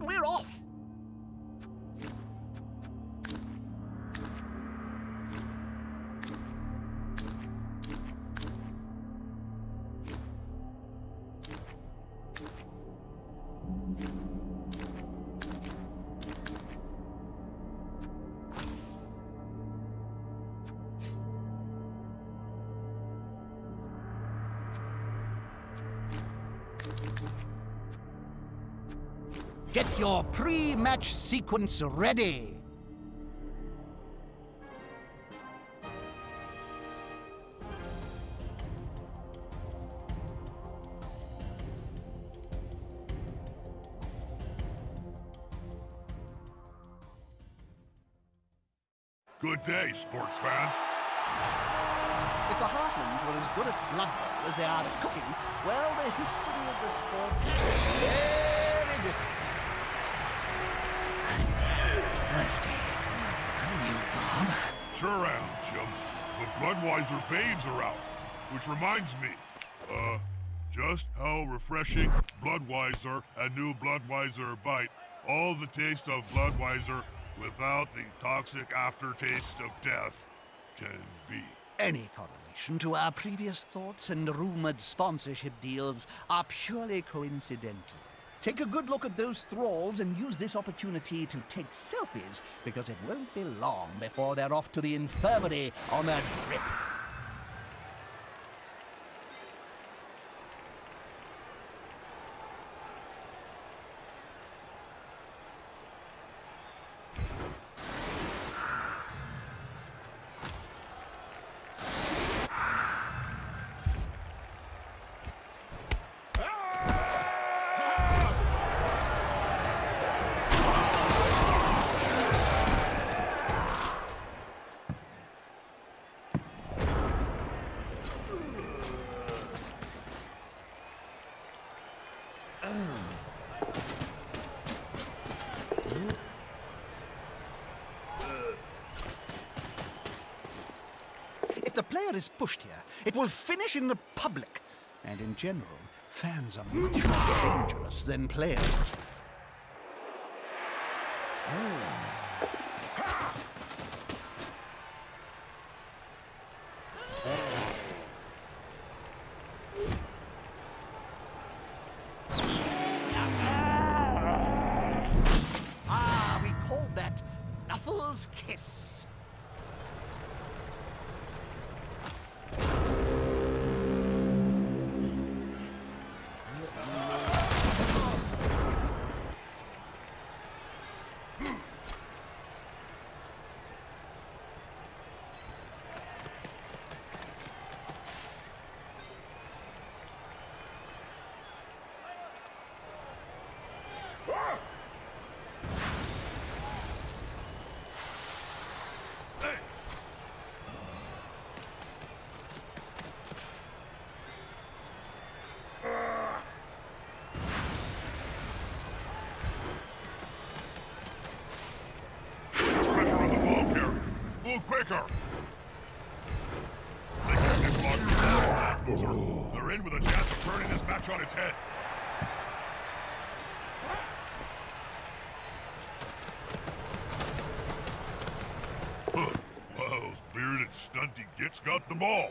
主易容。Thank you. Get your pre-match sequence ready. Good day, sports fans. If the Heartlands were as good at Blood as they are at cooking, well, the history of the sport is very different. Thirsty. Are you, Bob? Sure am, Jim. The Bloodweiser babes are out. Which reminds me, uh, just how refreshing Bloodweiser and new Bloodweiser Bite. All the taste of Bloodweiser without the toxic aftertaste of death can be. Any correlation to our previous thoughts and rumored sponsorship deals are purely coincidental. Take a good look at those thralls and use this opportunity to take selfies, because it won't be long before they're off to the infirmary on a drip. Is pushed here, it will finish in the public. And in general, fans are much more dangerous than players. Turning this match on its head. Well, those bearded stunty gits got the ball.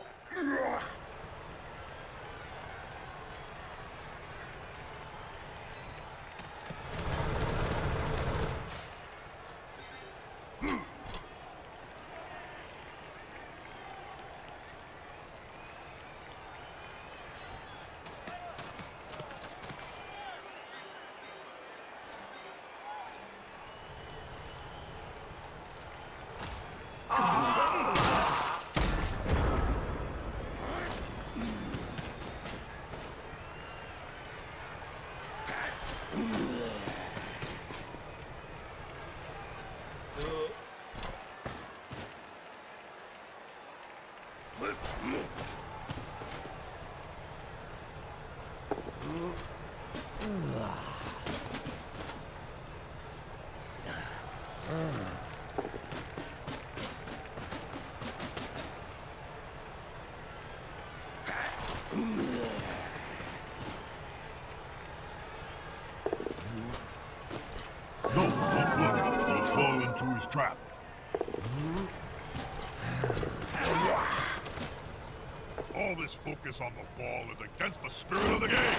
Focus on the ball is against the spirit of the game.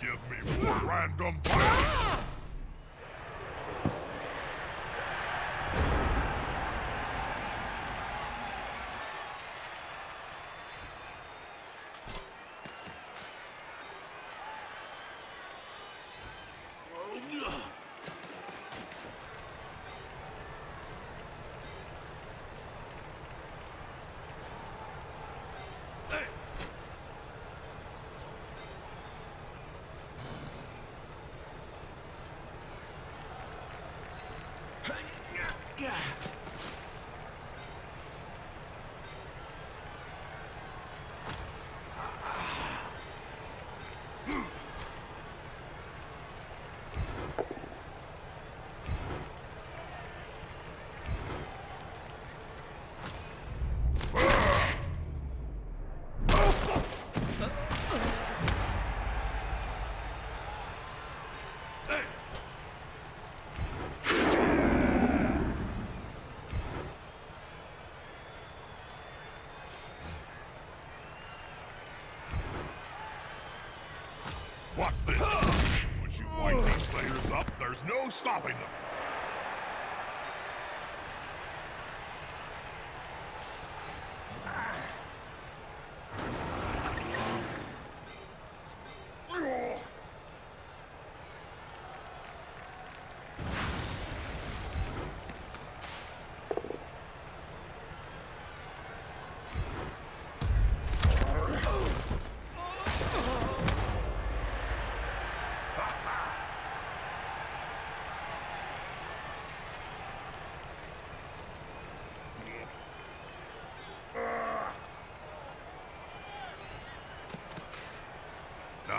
Give me more random violence. Gotcha! Watch this. Once you wind these players up, there's no stopping them.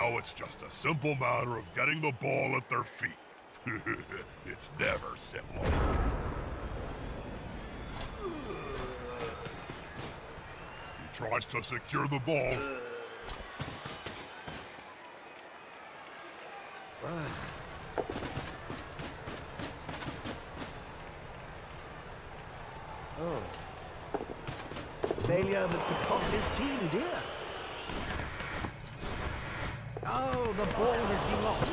Now it's just a simple matter of getting the ball at their feet. it's never simple. He tries to secure the ball. Ah. Oh. Failure that could cost his team dear. Oh, the ball has been lost.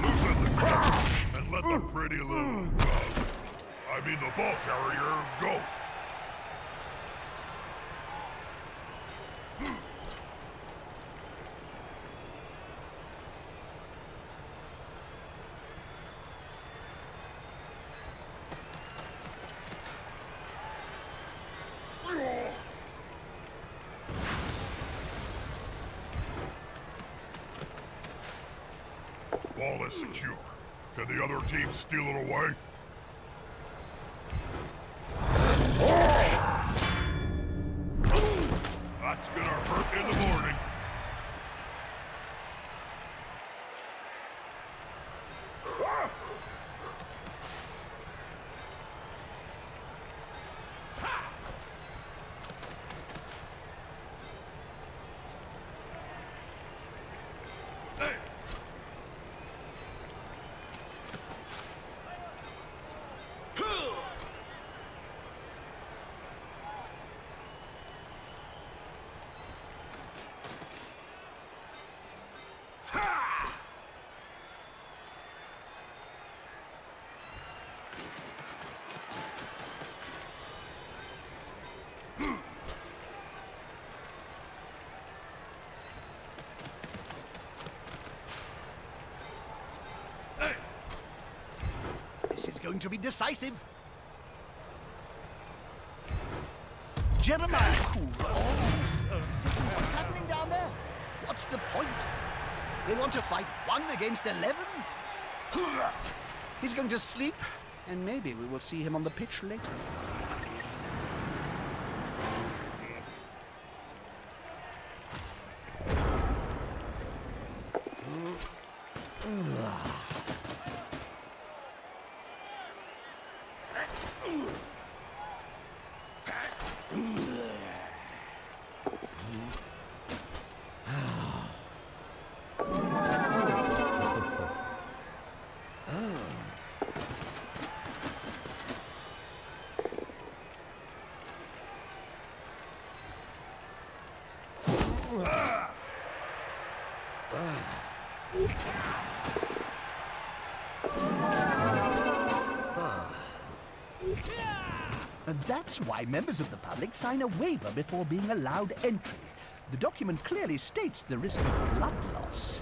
Loosen the grip and let the pretty little, uh, I mean the ball carrier, go. Ball is secure. Can the other team steal it away? That's gonna hurt in the morning. This is going to be decisive. Jeremiah Coover What's happening down there? What's the point? They want to fight one against eleven? He's going to sleep, and maybe we will see him on the pitch later. That's why members of the public sign a waiver before being allowed entry. The document clearly states the risk of blood loss.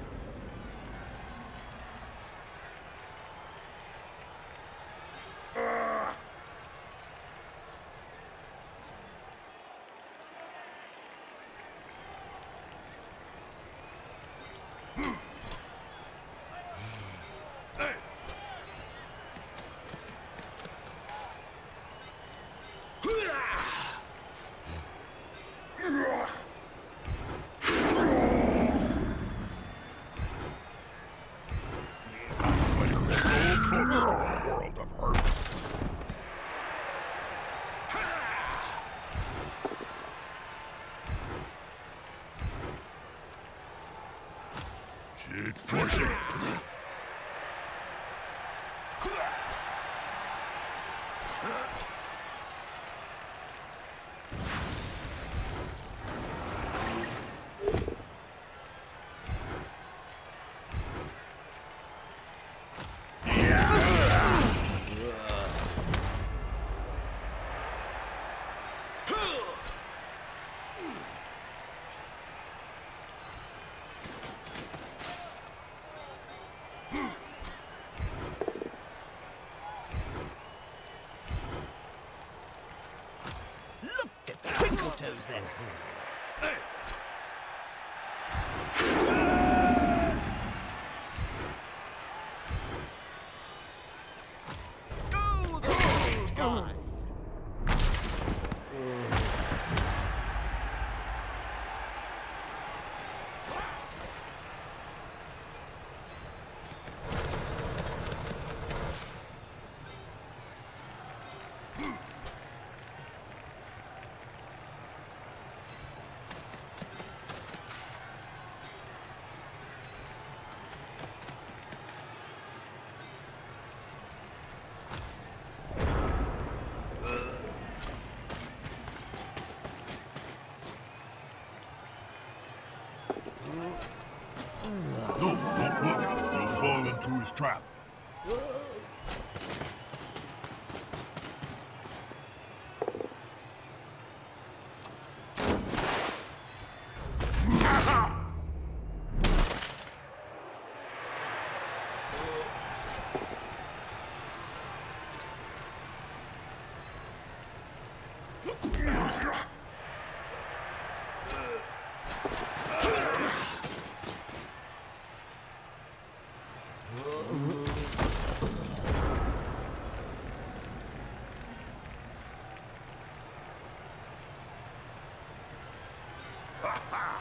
knows that. Trap. One more step, man. Fans are rapid. So am I.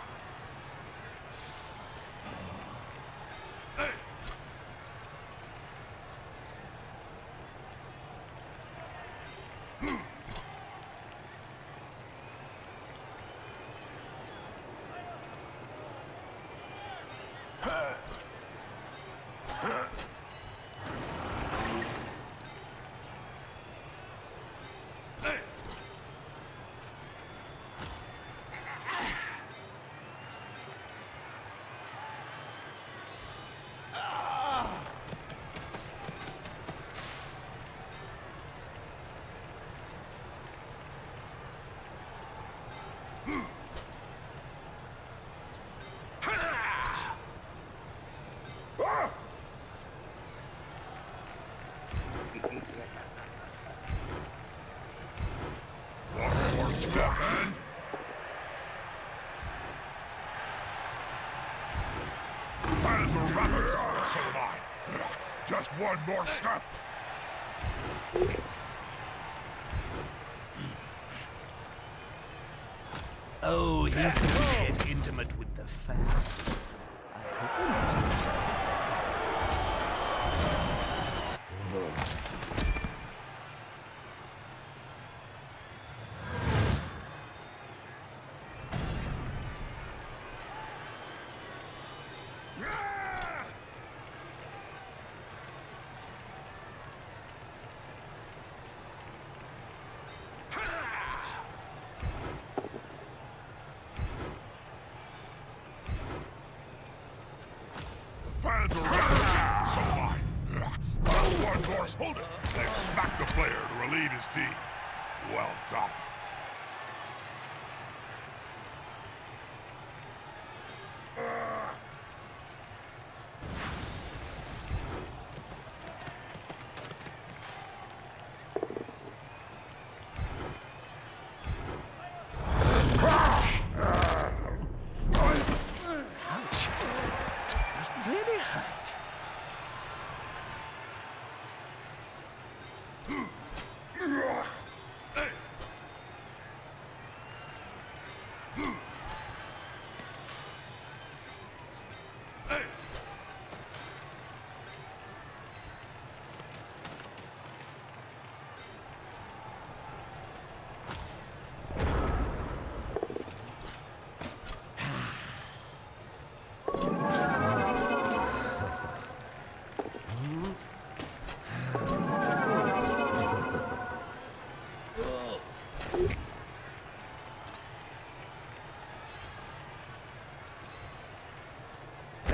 Just one more step. Oh,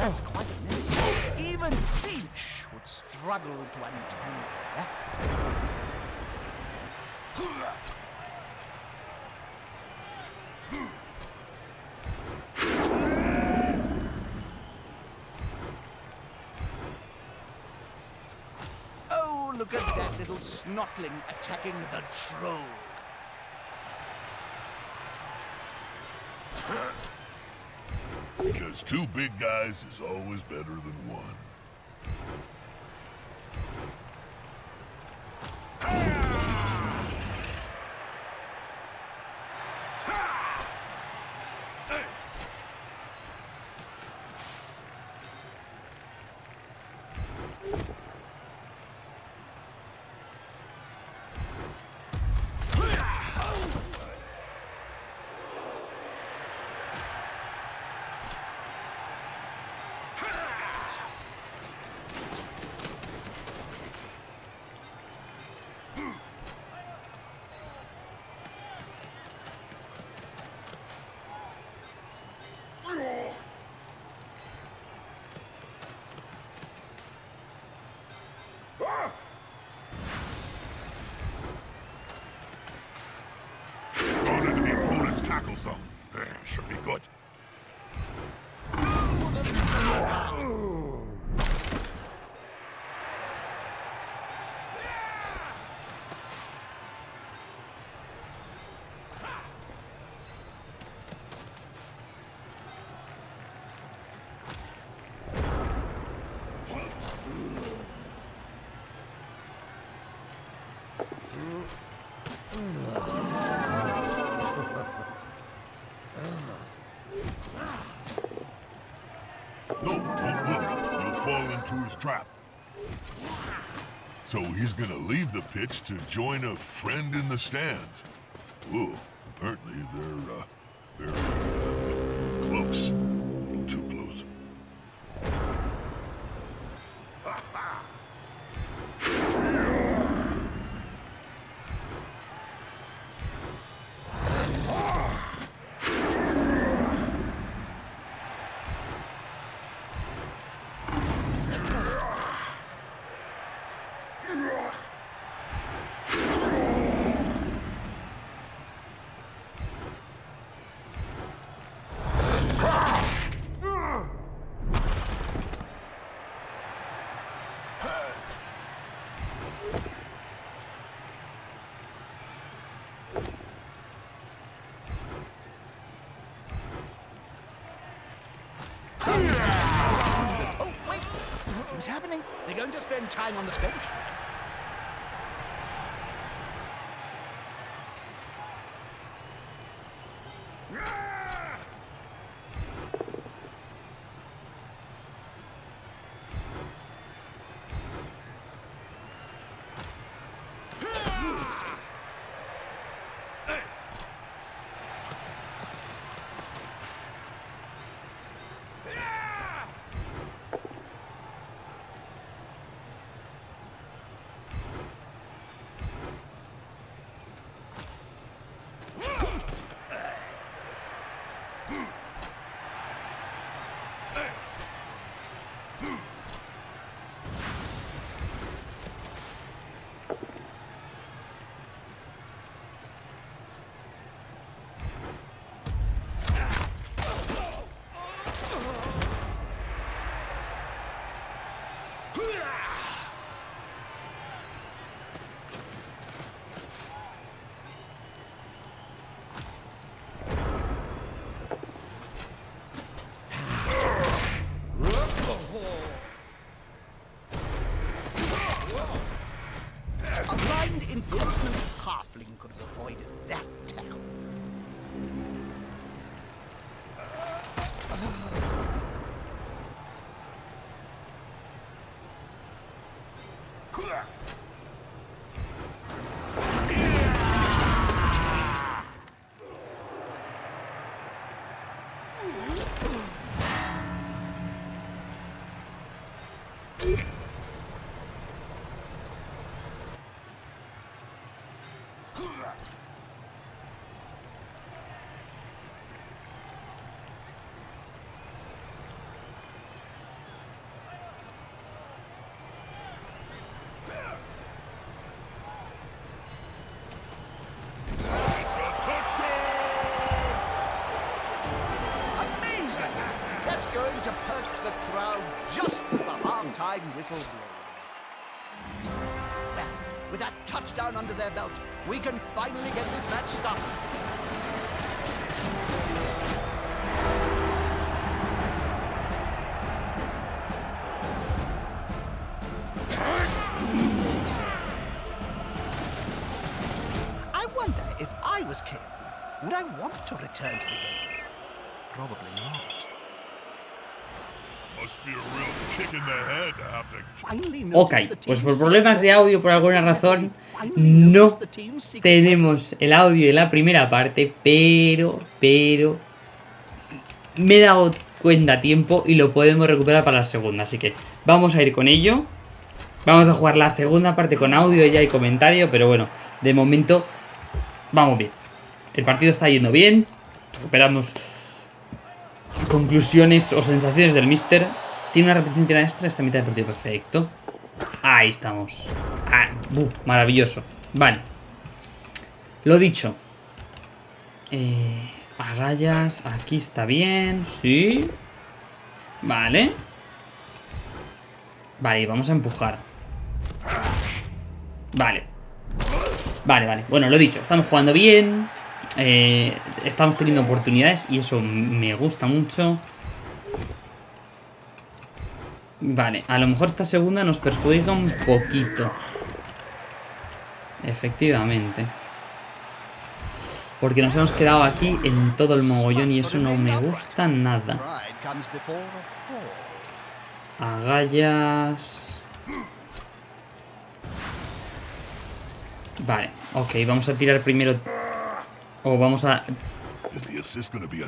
That's quite a mess. Even Sinch would struggle to untangle that. Oh, look at that little snotling attacking the troll. Because two big guys is always better than one. Trap. So he's gonna leave the pitch to join a friend in the stands. Ooh, apparently they're, uh, Something's happening. They're going to spend time on the bench. The whistle blows. Well, with that touchdown under their belt, we can finally get this match started. I wonder if I was would I want to return to the game? Probably not. Ok, pues por problemas de audio, por alguna razón, no tenemos el audio de la primera parte, pero, pero, me he dado cuenta a tiempo y lo podemos recuperar para la segunda, así que vamos a ir con ello. Vamos a jugar la segunda parte con audio ya y comentario, pero bueno, de momento vamos bien. El partido está yendo bien, recuperamos conclusiones o sensaciones del Mister. Tiene una repetición tira extra esta mitad de partido perfecto. Ahí estamos. Ah, buh, maravilloso. Vale. Lo dicho. Eh, agallas. Aquí está bien. Sí. Vale. Vale, vamos a empujar. Vale. Vale, vale. Bueno, lo dicho. Estamos jugando bien. Eh, estamos teniendo oportunidades y eso me gusta mucho. Vale, a lo mejor esta segunda nos perjudica un poquito. Efectivamente. Porque nos hemos quedado aquí en todo el mogollón y eso no me gusta nada. Agallas. Vale, ok, vamos a tirar primero. O vamos a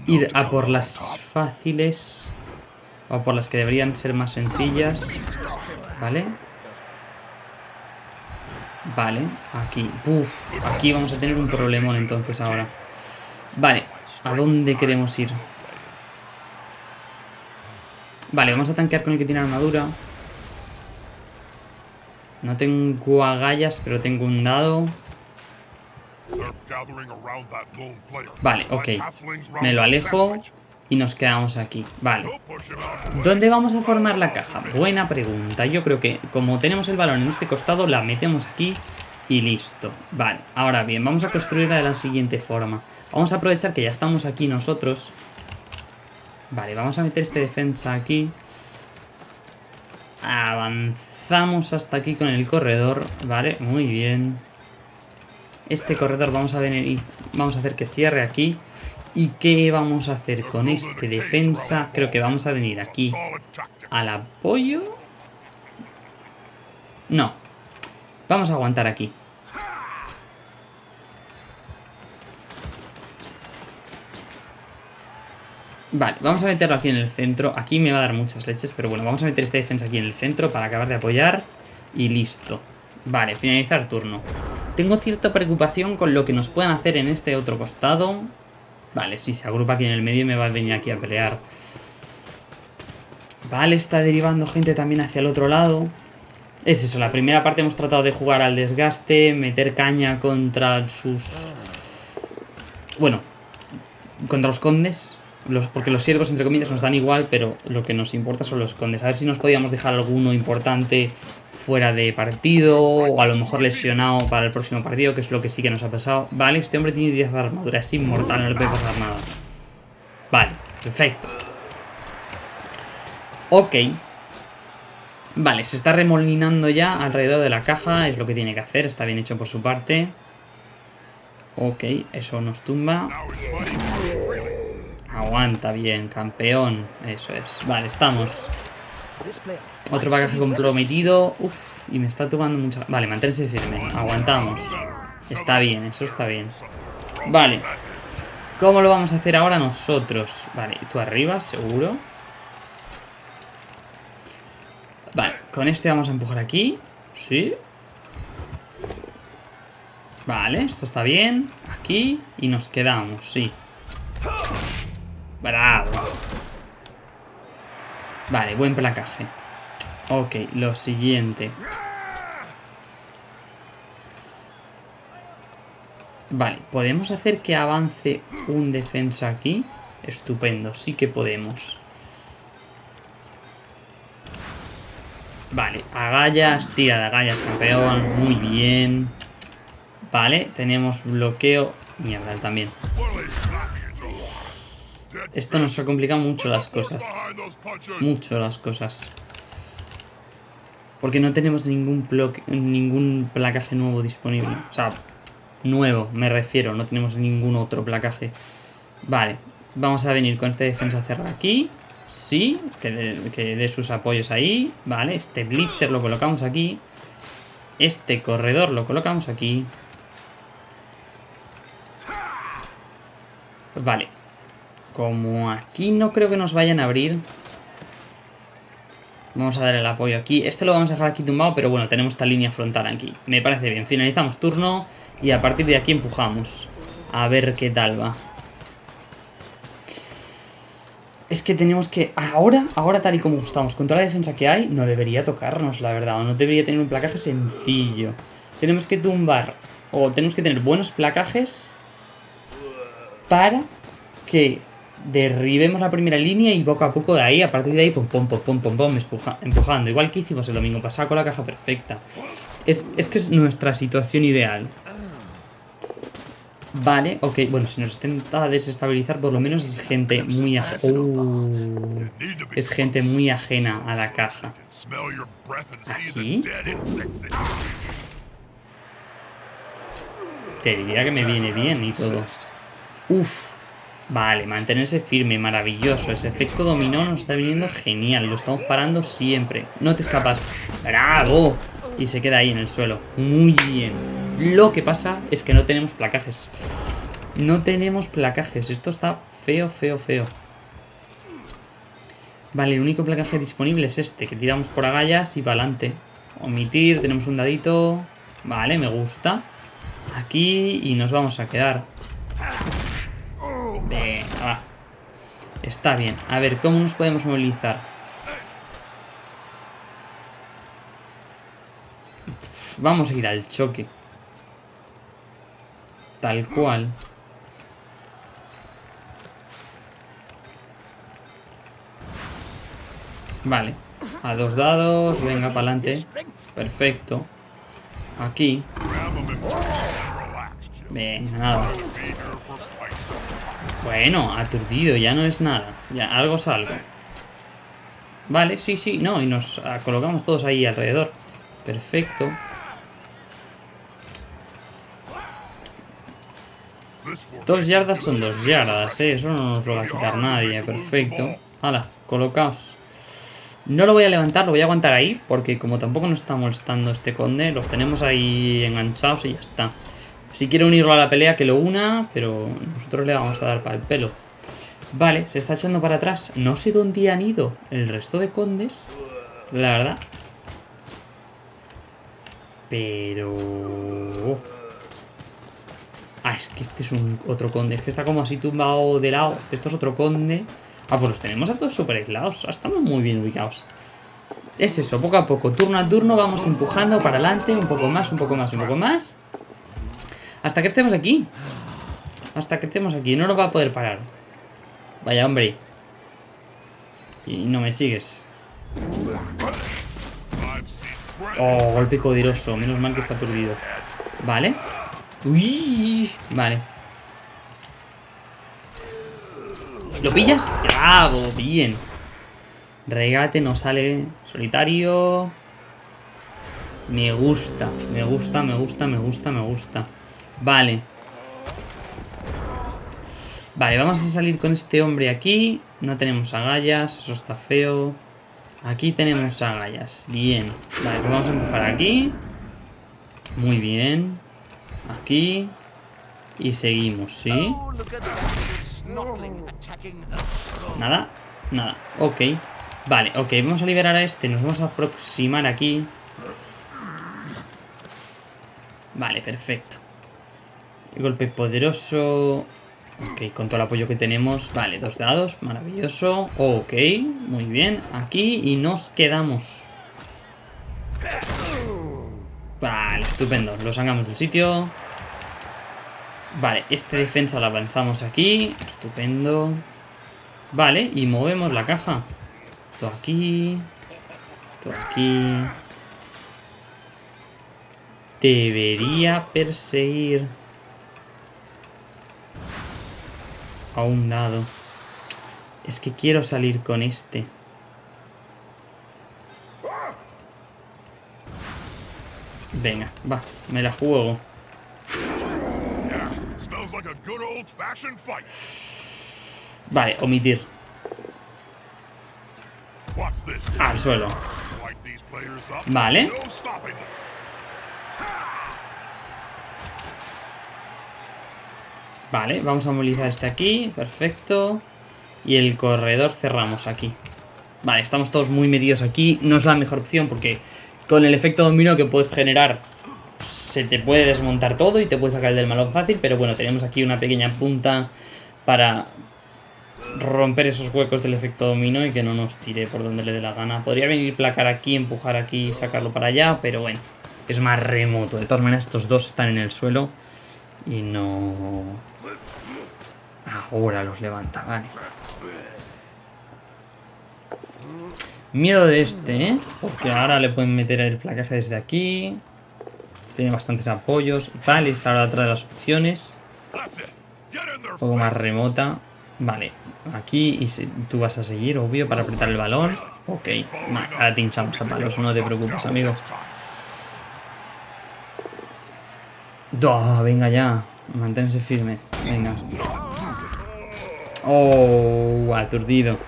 ir a por las fáciles. O por las que deberían ser más sencillas. Vale. Vale, aquí. Uf, aquí vamos a tener un problemón entonces ahora. Vale, ¿a dónde queremos ir? Vale, vamos a tanquear con el que tiene armadura. No tengo agallas, pero tengo un dado. Vale, ok. Me lo alejo y nos quedamos aquí. Vale. ¿Dónde vamos a formar la caja? Buena pregunta. Yo creo que como tenemos el balón en este costado, la metemos aquí y listo. Vale, ahora bien, vamos a construirla de la siguiente forma. Vamos a aprovechar que ya estamos aquí nosotros. Vale, vamos a meter este defensa aquí. Avanzamos hasta aquí con el corredor. Vale, muy bien. Este corredor vamos a venir vamos a hacer que cierre aquí. ¿Y qué vamos a hacer con este defensa? Creo que vamos a venir aquí al apoyo. No. Vamos a aguantar aquí. Vale, vamos a meterlo aquí en el centro. Aquí me va a dar muchas leches, pero bueno, vamos a meter este defensa aquí en el centro para acabar de apoyar. Y listo. Vale, finalizar turno. Tengo cierta preocupación con lo que nos puedan hacer en este otro costado. Vale, si se agrupa aquí en el medio me va a venir aquí a pelear. Vale, está derivando gente también hacia el otro lado. Es eso, la primera parte hemos tratado de jugar al desgaste, meter caña contra sus... Bueno, contra los condes. Los, porque los siervos, entre comillas, nos dan igual, pero lo que nos importa son los condes. A ver si nos podíamos dejar alguno importante fuera de partido, o a lo mejor lesionado para el próximo partido, que es lo que sí que nos ha pasado. Vale, este hombre tiene 10 de armadura, es inmortal, no le puede pasar nada. Vale, perfecto. Ok. Vale, se está remolinando ya alrededor de la caja, es lo que tiene que hacer, está bien hecho por su parte. Ok, eso nos tumba. Aguanta bien, campeón. Eso es. Vale, estamos. Otro bagaje comprometido. Uf, y me está tumbando mucha... Vale, manténse firme. Aguantamos. Está bien, eso está bien. Vale. ¿Cómo lo vamos a hacer ahora nosotros? Vale, tú arriba, seguro. Vale, con este vamos a empujar aquí. Sí. Vale, esto está bien. Aquí. Y nos quedamos, sí. Bravo. Vale, buen placaje. Ok, lo siguiente. Vale, ¿podemos hacer que avance un defensa aquí? Estupendo, sí que podemos. Vale, agallas, tira de agallas, campeón. Muy bien. Vale, tenemos bloqueo. Mierda, también. Esto nos ha complicado mucho las cosas. Mucho las cosas. Porque no tenemos ningún, ningún placaje nuevo disponible. O sea, nuevo, me refiero. No tenemos ningún otro placaje. Vale, vamos a venir con este defensa cerrado aquí. Sí, que dé sus apoyos ahí. Vale, este blitzer lo colocamos aquí. Este corredor lo colocamos aquí. Vale. Como aquí no creo que nos vayan a abrir. Vamos a dar el apoyo aquí. Este lo vamos a dejar aquí tumbado, pero bueno, tenemos esta línea frontal aquí. Me parece bien. Finalizamos turno y a partir de aquí empujamos. A ver qué tal va. Es que tenemos que... Ahora, ahora tal y como estamos, con toda la defensa que hay, no debería tocarnos, la verdad. O no debería tener un placaje sencillo. Tenemos que tumbar, o tenemos que tener buenos placajes para que derribemos la primera línea y poco a poco de ahí, a partir de ahí, pum, pum, pum, pum, pum, pum empujando. Igual que hicimos el domingo pasado con la caja perfecta. Es, es que es nuestra situación ideal. Vale, ok, bueno, si nos intenta desestabilizar, por lo menos es gente muy ajena. Uh, es gente muy ajena a la caja. ¿Aquí? Te diría que me viene bien y todo. Uf. Vale, mantenerse firme, maravilloso. Ese efecto dominó nos está viniendo genial. Lo estamos parando siempre. No te escapas. ¡Bravo! Y se queda ahí en el suelo. Muy bien. Lo que pasa es que no tenemos placajes. No tenemos placajes. Esto está feo, feo, feo. Vale, el único placaje disponible es este, que tiramos por agallas y para adelante. Omitir, tenemos un dadito. Vale, me gusta. Aquí y nos vamos a quedar. Venga, va. Está bien. A ver, ¿cómo nos podemos movilizar? Vamos a ir al choque. Tal cual. Vale. A dos dados. Venga, para adelante. Perfecto. Aquí. Venga, nada. Bueno, aturdido, ya no es nada. Ya, algo es algo. Vale, sí, sí, no, y nos ah, colocamos todos ahí alrededor. Perfecto. Dos yardas son dos yardas, ¿eh? Eso no nos lo va a quitar nadie. Perfecto. Hala, colocaos. No lo voy a levantar, lo voy a aguantar ahí, porque como tampoco nos está molestando este conde, los tenemos ahí enganchados y ya está. Si quiere unirlo a la pelea, que lo una, pero nosotros le vamos a dar para el pelo. Vale, se está echando para atrás. No sé dónde han ido el resto de condes, la verdad. Pero... Ah, es que este es un otro conde. Es que está como así tumbado de lado. Esto es otro conde. Ah, pues los tenemos a todos súper aislados. Estamos muy bien ubicados. Es eso, poco a poco, turno a turno, vamos empujando para adelante. Un poco más, un poco más, un poco más. Hasta que estemos aquí. Hasta que estemos aquí. No nos va a poder parar. Vaya, hombre. Y no me sigues. Oh, golpe poderoso. Menos mal que está aturdido. Vale. Uy. Vale. ¿Lo pillas? Bravo, bien. Regate no sale. Solitario. Me gusta, me gusta, me gusta, me gusta, me gusta. Vale. Vale, vamos a salir con este hombre aquí. No tenemos agallas, eso está feo. Aquí tenemos agallas. Bien. Vale, pues vamos a empujar aquí. Muy bien. Aquí. Y seguimos, ¿sí? Nada, nada. Ok. Vale, ok, vamos a liberar a este. Nos vamos a aproximar aquí. Vale, perfecto. Golpe poderoso. Ok, con todo el apoyo que tenemos. Vale, dos dados, maravilloso. Ok, muy bien. Aquí y nos quedamos. Vale, estupendo. Lo sacamos del sitio. Vale, este defensa lo avanzamos aquí. Estupendo. Vale, y movemos la caja. Todo aquí. Todo aquí. Debería perseguir a un dado. Es que quiero salir con este. Venga, va, me la juego. Vale, omitir. Al suelo. Vale. Vale, vamos a movilizar este aquí. Perfecto. Y el corredor cerramos aquí. Vale, estamos todos muy medidos aquí. No es la mejor opción porque con el efecto dominó que puedes generar se te puede desmontar todo y te puede sacar el del malón fácil. Pero bueno, tenemos aquí una pequeña punta para romper esos huecos del efecto dominó y que no nos tire por donde le dé la gana. Podría venir placar aquí, empujar aquí y sacarlo para allá, pero bueno, es más remoto. De todas maneras, estos dos están en el suelo y no... Ahora los levanta, vale. Miedo de este, ¿eh? Porque ahora le pueden meter el placaje desde aquí. Tiene bastantes apoyos. Vale, es ahora otra de las opciones. Un poco más remota. Vale, aquí y tú vas a seguir, obvio, para apretar el balón. Ok, ahora te hinchamos a palos, no te preocupes, amigo. ¡Duah! venga ya, manténse firme. Venga. Oh, aturdido.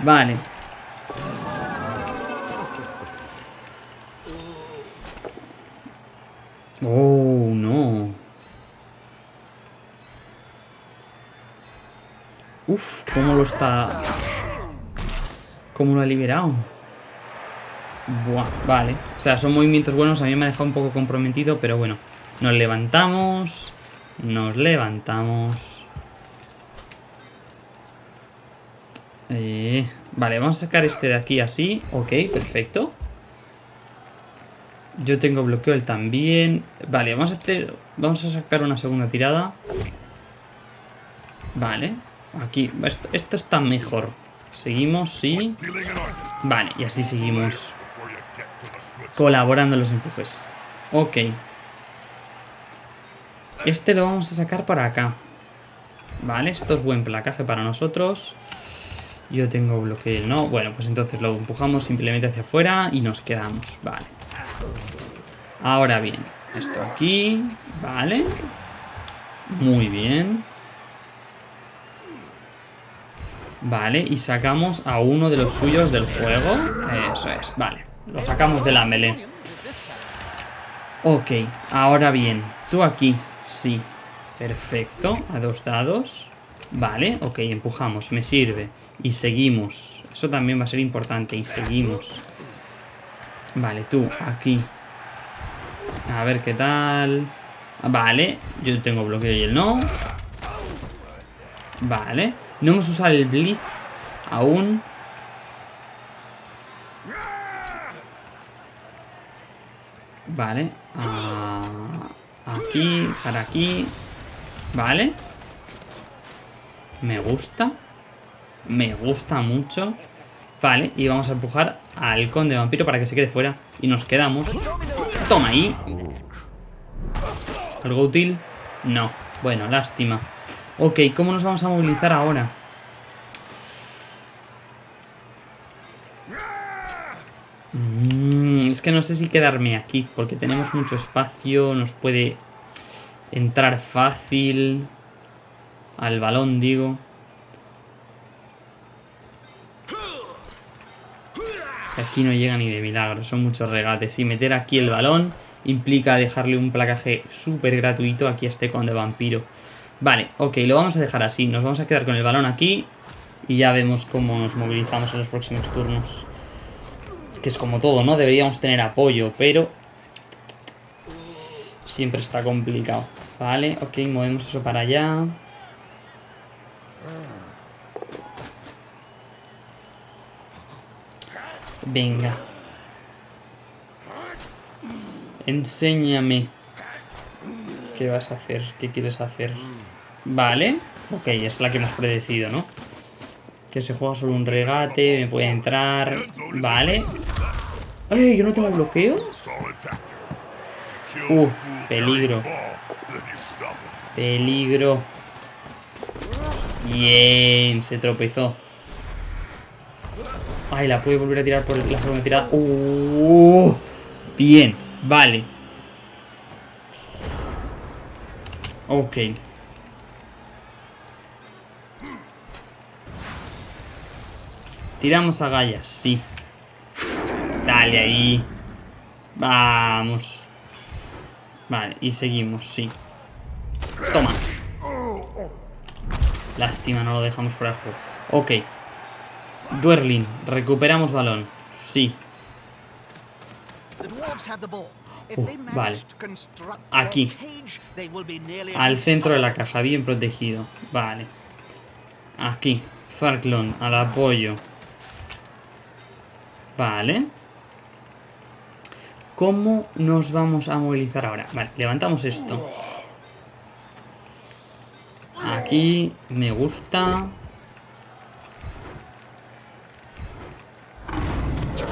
Vale. Oh, no. Uf, cómo lo está... Cómo lo ha liberado. Buah, vale. O sea, son movimientos buenos. A mí me ha dejado un poco comprometido, pero bueno. Nos levantamos. Nos levantamos. Eh, vale, vamos a sacar este de aquí así. Ok, perfecto. Yo tengo bloqueo él también. Vale, vamos a hacer... Vamos a sacar una segunda tirada. Vale. Aquí. Esto, esto está mejor. Seguimos, sí. Vale, y así seguimos colaborando los empujes. Ok. Este lo vamos a sacar para acá. Vale, esto es buen placaje para nosotros. Yo tengo bloqueo, ¿no? Bueno, pues entonces lo empujamos simplemente hacia afuera y nos quedamos. Vale. Ahora bien, esto aquí. Vale. Muy bien. Vale, y sacamos a uno de los suyos del juego. Eso es, vale. Lo sacamos de la melee. Ok, ahora bien. Tú aquí, sí. Perfecto, a dos dados. Vale, ok, empujamos, me sirve. Y seguimos. Eso también va a ser importante. Y seguimos. Vale, tú, aquí. A ver qué tal. Vale, yo tengo bloqueo y él no. Vale. No hemos usado el Blitz aún. Vale. ah, aquí, para aquí. Vale. Me gusta. Me gusta mucho. Vale, y vamos a empujar al conde vampiro para que se quede fuera. Y nos quedamos. Toma ahí. ¿Algo útil? No. Bueno, lástima. Ok, ¿cómo nos vamos a movilizar ahora? Mm, es que no sé si quedarme aquí, porque tenemos mucho espacio, nos puede entrar fácil al balón, digo. Aquí no llega ni de milagro, son muchos regates. Y meter aquí el balón implica dejarle un placaje súper gratuito aquí a este conde vampiro. Vale, ok, lo vamos a dejar así. Nos vamos a quedar con el balón aquí y ya vemos cómo nos movilizamos en los próximos turnos. Que es como todo, ¿no? Deberíamos tener apoyo, pero siempre está complicado. Vale, ok, movemos eso para allá. Venga. Enséñame. ¿Qué vas a hacer? ¿Qué quieres hacer? Vale. Ok, es la que hemos predecido, ¿no? Que se juega solo un regate, me puede entrar... Vale. ¡Ay! ¿Yo no tengo bloqueo? Uh, peligro. Peligro. Bien, se tropezó. Ay, la puede volver a tirar por la segunda tirada. Uh, bien, vale. Ok. Tiramos a Gaia, sí. Dale ahí. Vamos. Vale, y seguimos, sí. Toma. Lástima, no lo dejamos fuera de juego. Ok. Duerlin, recuperamos balón. Sí. Uh, vale. Aquí. Al centro de la caja, bien protegido. Vale. Aquí. Farklon, al apoyo. Vale. ¿Cómo nos vamos a movilizar ahora? Vale, levantamos esto. Aquí me gusta.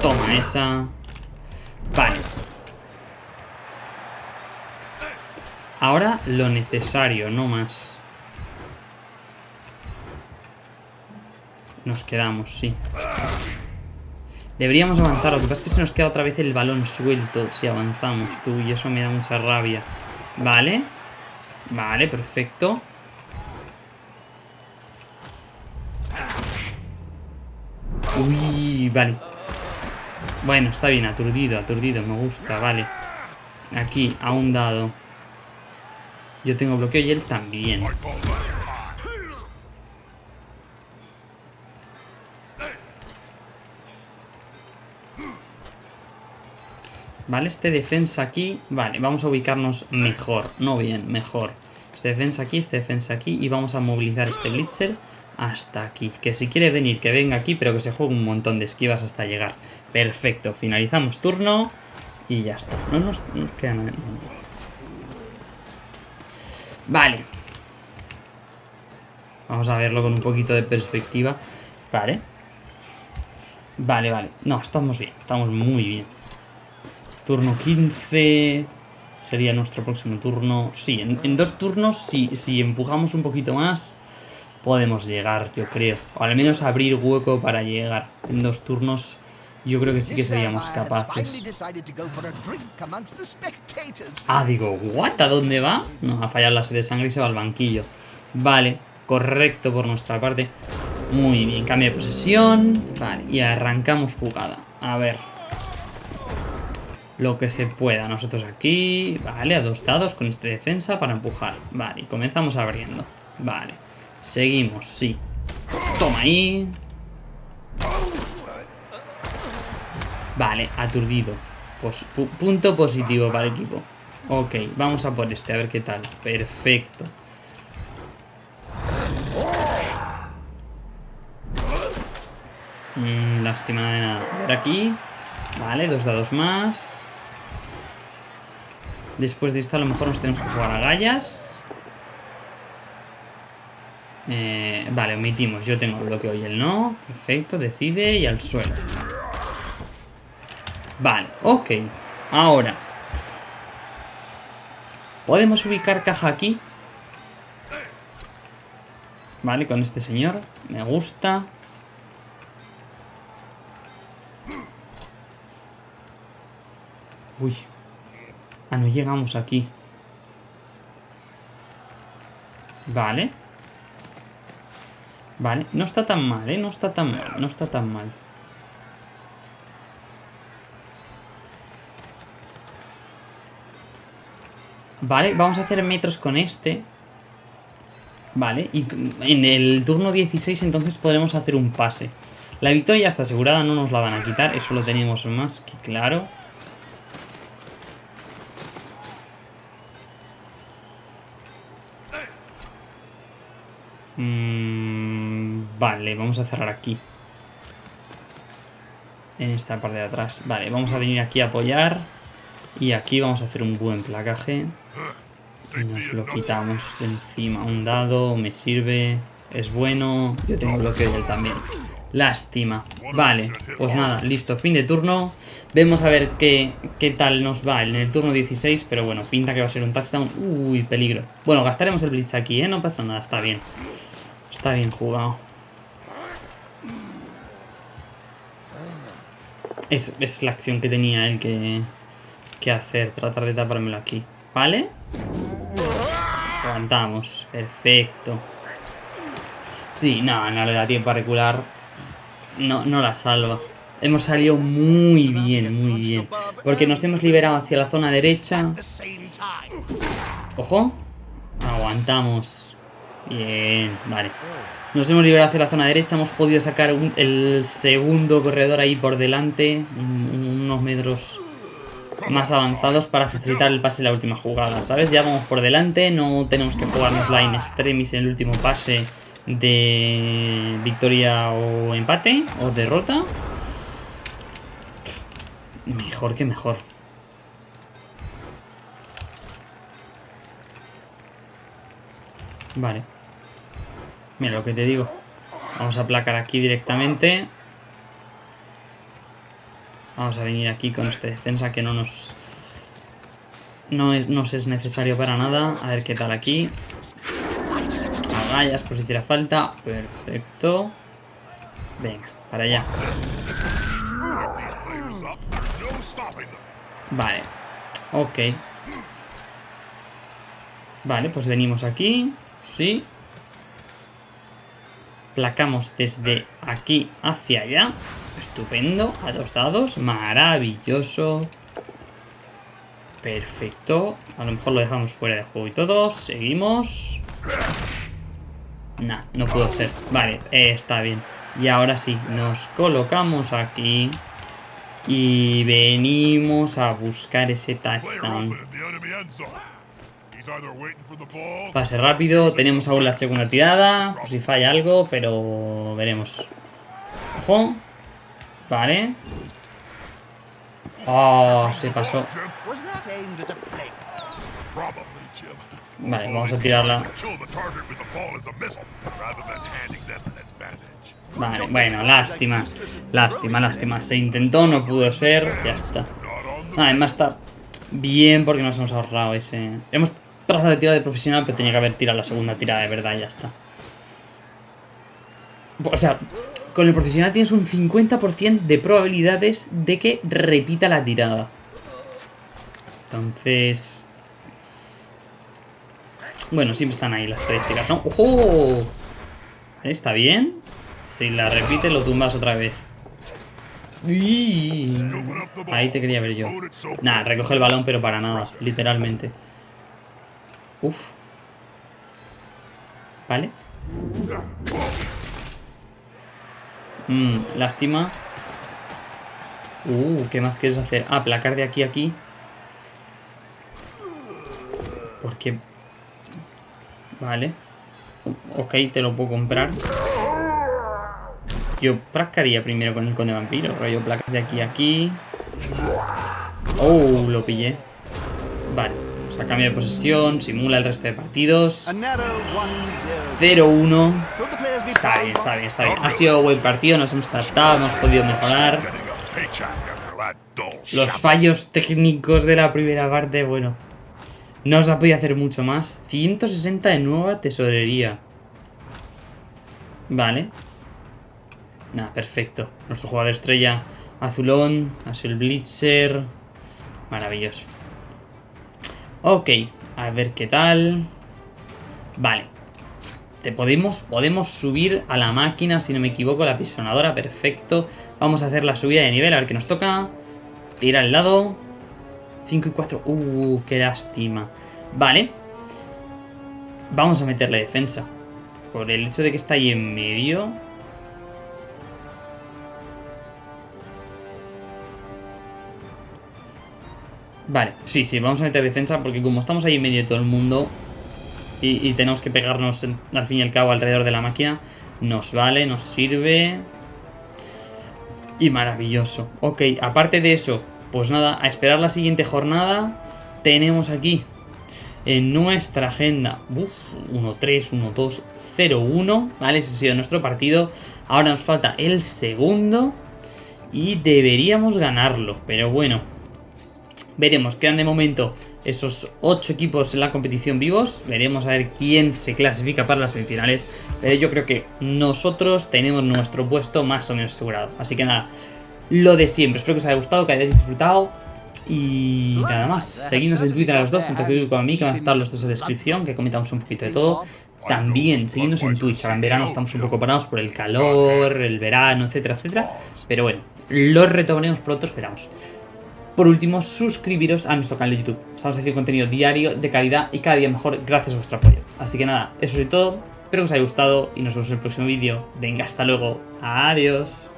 Toma esa. Vale. Ahora lo necesario, no más. Nos quedamos, sí. Deberíamos avanzar, lo que pasa es que se nos queda otra vez el balón suelto si avanzamos, tú, y eso me da mucha rabia. Vale. Vale, perfecto. Uy, vale. Bueno, está bien, aturdido, aturdido, me gusta, vale. Aquí, a un dado. Yo tengo bloqueo y él también. Vale, este defensa aquí. Vale, vamos a ubicarnos mejor. No bien, mejor. Este defensa aquí, este defensa aquí. Y vamos a movilizar este Blitzer hasta aquí. Que si quiere venir, que venga aquí, pero que se juegue un montón de esquivas hasta llegar. Perfecto, finalizamos turno. Y ya está. No nos, no nos queda nada. Vale. Vamos a verlo con un poquito de perspectiva. Vale. Vale, vale. No, estamos bien. Estamos muy bien. Turno 15. Sería nuestro próximo turno. Sí, en, en dos turnos, si, si empujamos un poquito más, podemos llegar, yo creo. O al menos abrir hueco para llegar. En dos turnos, yo creo que sí que seríamos capaces. Ah, digo, ¿what? ¿A dónde va? No, a fallar la sed de sangre y se va al banquillo. Vale, correcto por nuestra parte. Muy bien, cambio de posesión. Vale, y arrancamos jugada. A ver. Lo que se pueda. Nosotros aquí. Vale, a dos dados con este defensa para empujar. Vale, y comenzamos abriendo. Vale. Seguimos, sí. Toma ahí. Vale, aturdido. Pues, pu- punto positivo para el equipo. Ok, vamos a por este, a ver qué tal. Perfecto. Mm, lástima de nada. A ver aquí. Vale, dos dados más. Después de esto a lo mejor nos tenemos que jugar a gallas. Eh, vale, omitimos. Yo tengo bloqueo y él no. Perfecto, decide y al suelo. Vale, ok. Ahora. Podemos ubicar caja aquí. Vale, con este señor. Me gusta. Uy. Ah, no llegamos aquí. Vale. Vale, no está tan mal, ¿eh? No está tan mal, no está tan mal. Vale, vamos a hacer metros con este. Vale, y en el turno 16 entonces podremos hacer un pase. La victoria está asegurada, no nos la van a quitar, eso lo tenemos más que claro. Mm, vale, vamos a cerrar aquí. En esta parte de atrás. Vale, vamos a venir aquí a apoyar. Y aquí vamos a hacer un buen placaje. Y nos lo quitamos de encima. Un dado, me sirve. Es bueno. Yo tengo bloqueo de él también. Lástima. Vale, pues nada, listo. Fin de turno. Vemos a ver qué, qué tal nos va en el turno 16. Pero bueno, pinta que va a ser un touchdown. Uy, peligro. Bueno, gastaremos el blitz aquí, ¿eh? No pasa nada, está bien. Está bien jugado. Es, es la acción que tenía él que, que hacer. Tratar de tapármelo aquí. ¿Vale? Aguantamos. Perfecto. Sí, no, no le da tiempo a recular. No, no la salva. Hemos salido muy bien, muy bien. Porque nos hemos liberado hacia la zona derecha. Ojo. Aguantamos. Bien, vale. Nos hemos liberado hacia la zona derecha. Hemos podido sacar el segundo corredor ahí por delante. un- unos metros más avanzados para facilitar el pase en la última jugada, ¿sabes? Ya vamos por delante. No tenemos que jugarnos la in extremis en el último pase de victoria o empate o derrota. Mejor que mejor. Vale. Mira lo que te digo. Vamos a aplacar aquí directamente. Vamos a venir aquí con este defensa que no nos... No es, nos es necesario para nada. A ver qué tal aquí. Agallas por si hiciera falta. Perfecto. Venga, para allá. Vale. Ok. Vale, pues venimos aquí. Sí. Placamos desde aquí hacia allá. Estupendo. A dos dados. Maravilloso. Perfecto. A lo mejor lo dejamos fuera de juego y todo. Seguimos. Nah, no pudo ser. Vale, eh, está bien. Y ahora sí, nos colocamos aquí. Y venimos a buscar ese touchdown. Pase rápido, tenemos aún la segunda tirada. Por si falla algo, pero veremos. Ojo. Vale. Oh, se pasó. Vale, vamos a tirarla. Vale, bueno, lástima. Lástima, lástima. Se intentó, no pudo ser. Ya está. The Además está bien porque nos hemos ahorrado ese... Hemos trazado de tirada de profesional, pero tenía que haber tirado la segunda tirada de verdad y ya está. O sea, con el profesional tienes un 50% de probabilidades de que repita la tirada. Entonces... Bueno, siempre están ahí las estadísticas, ¿no? ¡Ojo! Está bien. Si la repite, lo tumbas otra vez. Uy. Ahí te quería ver yo. Nah, recoge el balón, pero para nada, literalmente. Uf. Vale. Mmm, lástima. Uh, ¿qué más quieres hacer? Ah, placar de aquí a aquí. Porque... Vale. Ok, te lo puedo comprar. Yo placaría primero con el conde vampiro. Rollo placas de aquí a aquí. Oh, lo pillé. Vale. Sea, cambio de posesión, simula el resto de partidos. A narrow 1-0. 0-1. Should the players be Está bien, está bien, está bien. Ha sido buen partido, nos hemos adaptado, hemos podido mejorar. a Los fallos técnicos de la primera parte, bueno. No se ha podido hacer mucho más. 160 de nueva tesorería. Vale. Nada, perfecto. Nuestro jugador estrella azulón. Ha sido el Blitzer. Maravilloso. Ok, a ver qué tal. Vale. Te podemos, podemos subir a la máquina, si no me equivoco, la pisonadora. Perfecto. Vamos a hacer la subida de nivel, a ver qué nos toca. Tira al lado. 5 y 4. Uh, qué lástima. Vale. Vamos a meterle defensa. Por el hecho de que está ahí en medio. Vale, sí, sí, vamos a meter defensa porque como estamos ahí en medio de todo el mundo, y, tenemos que pegarnos al fin y al cabo alrededor de la máquina. Nos vale, nos sirve. Y maravilloso. Ok, aparte de eso, pues nada, a esperar la siguiente jornada. Tenemos aquí en nuestra agenda. Uf, 1-3, 1-2, 0-1. Vale, ese ha sido nuestro partido. Ahora nos falta el segundo. Y deberíamos ganarlo. Pero bueno. Veremos. Quedan de momento esos 8 equipos en la competición vivos. Veremos a ver quién se clasifica para las semifinales. Pero yo creo que nosotros tenemos nuestro puesto más o menos asegurado. Así que nada. Lo de siempre. Espero que os haya gustado, que hayáis disfrutado. Y nada más, seguidnos en Twitter a los dos, tanto que como a mí, que van a estar los dos en la descripción, que comentamos un poquito de todo. También, seguidnos en Twitch, ahora en verano estamos un poco parados por el calor, el verano, etcétera, etcétera. Pero bueno, lo retomaremos pronto, esperamos. Por último, suscribiros a nuestro canal de YouTube. Estamos haciendo contenido diario, de calidad y cada día mejor gracias a vuestro apoyo. Así que nada, eso es todo. Espero que os haya gustado y nos vemos en el próximo vídeo. Venga, hasta luego. Adiós.